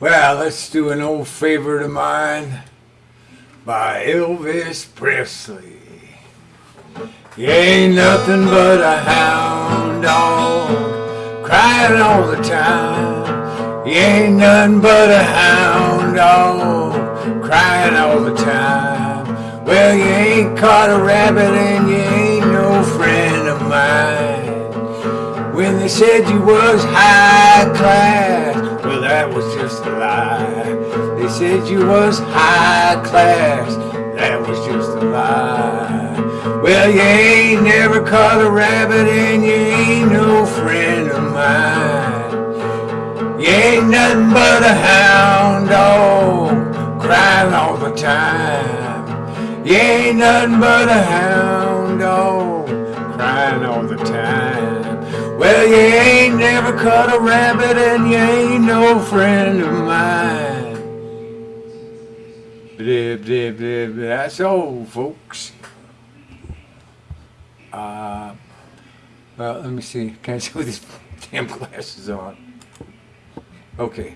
Well, let's do an old favorite of mine by Elvis Presley. You ain't nothing but a hound dog crying all the time. You ain't nothing but a hound dog crying all the time. Well, you ain't caught a rabbit and you ain't no friend of mine. When they said you was high class, just a lie. They said you was high class, that was just a lie. Well, you ain't never caught a rabbit and you ain't no friend of mine. You ain't nothing but a hound dog crying all the time. You ain't nothing but a hound dog crying all the time. Well, you ain't never caught a rabbit and you ain't no friend of mine. Blah, blah, blah, blah. That's all, folks. Uh, well, let me see. Can I see with these damn glasses on? Okay.